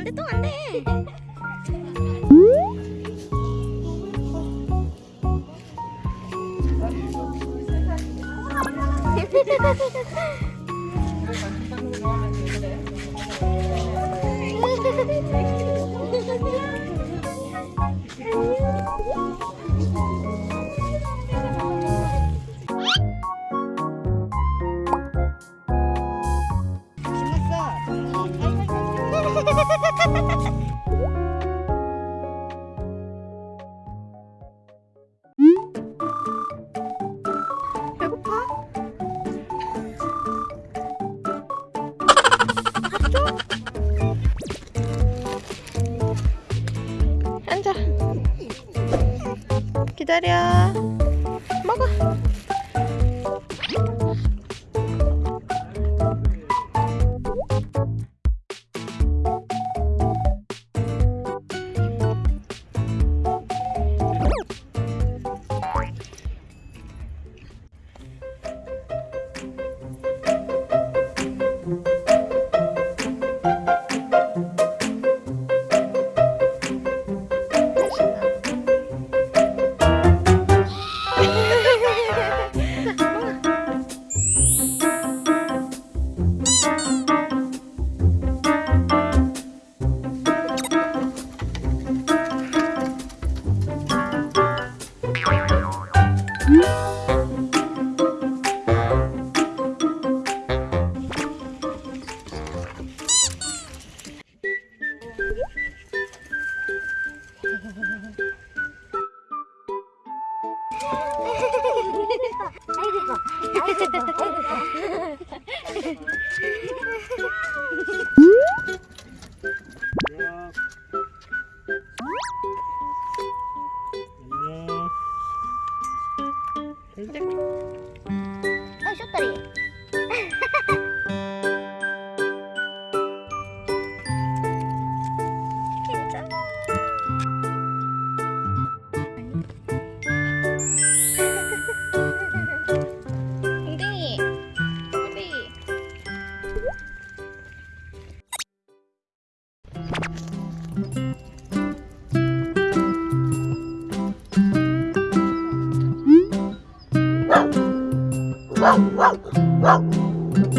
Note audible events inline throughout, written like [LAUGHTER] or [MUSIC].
안 돼, 똥안 돼. [LAUGHS] 배고파? 앉 아. 기다려. 먹어. 아, Ha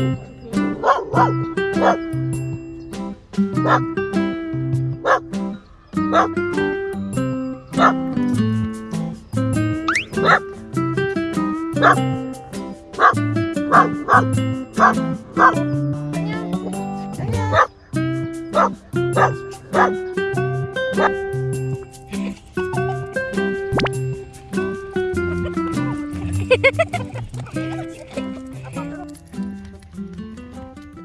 ha ha!